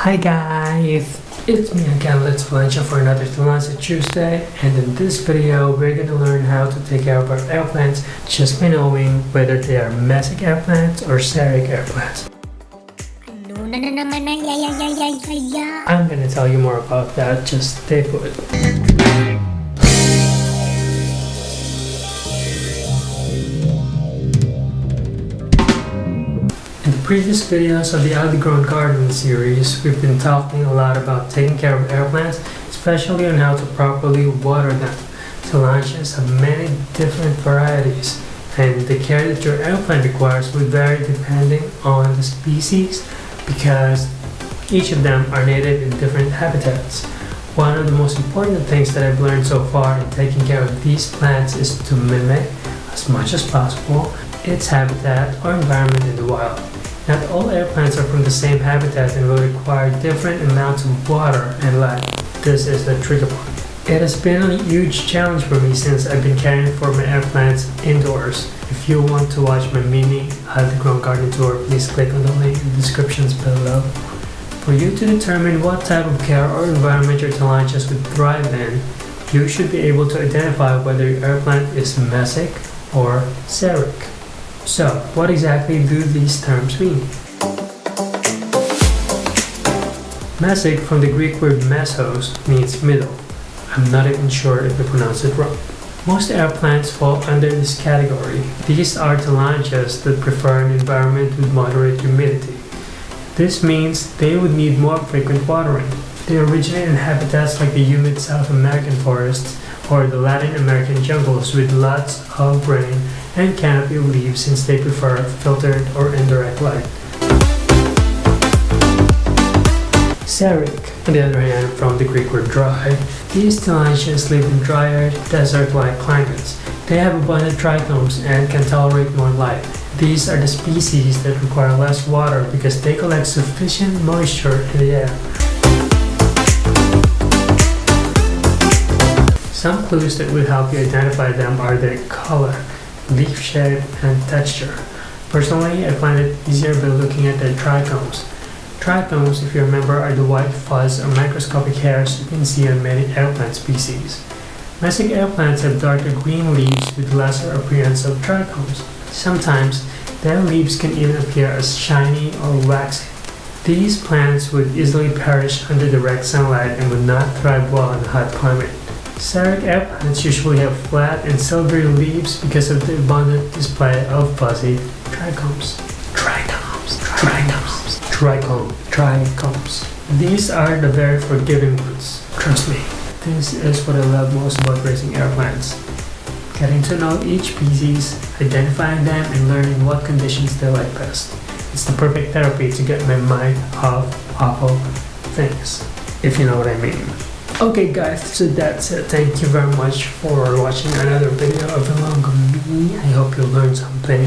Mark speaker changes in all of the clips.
Speaker 1: Hi guys, it's me again, Let's Valencia for another Talanta Tuesday and in this video we're going to learn how to take care of our air plants just by knowing whether they are mesic air plants or xeric air plants.
Speaker 2: Ano na na naman ang yayayayayaya?
Speaker 1: I'm going to tell you more about that, just stay put. Previous videos of the Outgrown Garden series, we've been talking a lot about taking care of air plants, especially on how to properly water them. Tillandsias have many different varieties, and the care that your air plant requires will vary depending on the species because each of them are native in different habitats. One of the most important things that I've learned so far in taking care of these plants is to mimic, as much as possible, its habitat or environment in the wild. Not all air plants are from the same habitat and will require different amounts of water and light. This is the tricky part. It has been a huge challenge for me since I've been caring for my air plants indoors. If you want to watch my mini Grown garden tour, please click on the link in the descriptions below. For you to determine what type of care or environment your tillandsias would thrive in, you should be able to identify whether your air plant is mesic or xeric. So, what exactly do these terms mean? Mesic from the Greek word mesos means middle. I'm not even sure if I pronounced it wrong. Most air plants fall under this category. These are tillandsias that prefer an environment with moderate humidity. This means they would need more frequent watering. They originate in habitats like the humid South American forests or the Latin American jungles with lots of rain and canopy leaves since they prefer filtered or indirect light. Xeric, on the other hand, from the Greek word dry, these tillandsias live in drier, desert-like climates. They have abundant trichomes and can tolerate more light. These are the species that require less water because they collect sufficient moisture in the air. Some clues that will help you identify them are their color, leaf shape, and texture. Personally, I find it easier by looking at the trichomes. Trichomes, if you remember, are the white fuzz or microscopic hairs you can see on many air plant species. Mesic plants have darker green leaves with lesser appearance of trichomes. Sometimes, their leaves can even appear as shiny or waxy. These plants would easily perish under direct sunlight and would not thrive well in a hot climate. Air plants usually have flat and silvery leaves because of the abundant display of fuzzy trichomes. Trichomes, trichomes, trichome, trichomes. These are the very forgiving ones, trust me. This is what I love most about raising air plants. Getting to know each species, identifying them, and learning what conditions they like best. It's the perfect therapy to get my mind off awful things, if you know what I mean. Okay guys, so that's it. Thank you very much for watching another video of Ilongo Me. I hope you learned something.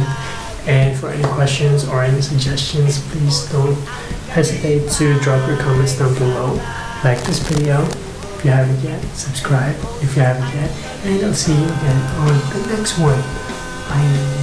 Speaker 1: And for any questions or any suggestions, please don't hesitate to drop your comments down below. Like this video if you haven't yet, subscribe if you haven't yet, and I'll see you again on the next one. Bye.